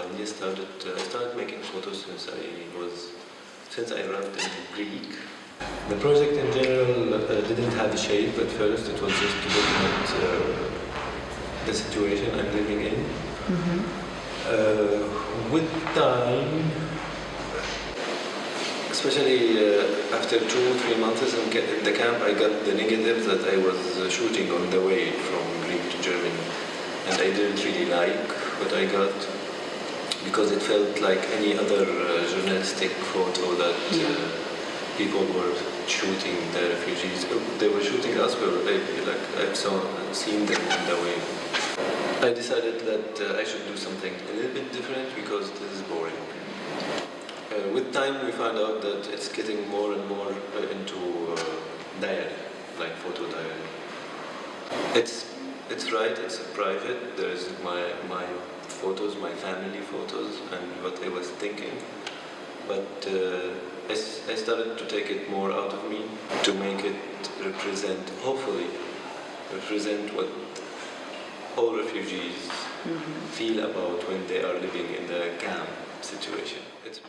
time. I started, uh, I started making photos since I was, since I arrived in Greek. The project in general uh, didn't have a shape at first. It was just to document uh, the situation I'm living in. Uh, with time, especially uh, after two or three months in, in the camp, I got the negatives that I was uh, shooting on the way from Greek to Germany, and I didn't really like what I got because it felt like any other uh, journalistic photo that uh, people were shooting the refugees. Uh, They were shooting us, but I, like I've saw, seen them on the way. I decided that uh, I should do something a little bit different because this is boring. Uh, with time, we found out that it's getting more and more uh, into uh, diary, like photo diary. It's it's right. It's private. There's my my photos, my family photos, and what I was thinking. But uh, I, I started to take it more out of me to make it represent, hopefully, represent what all refugees feel about when they are living in the camp situation. It's.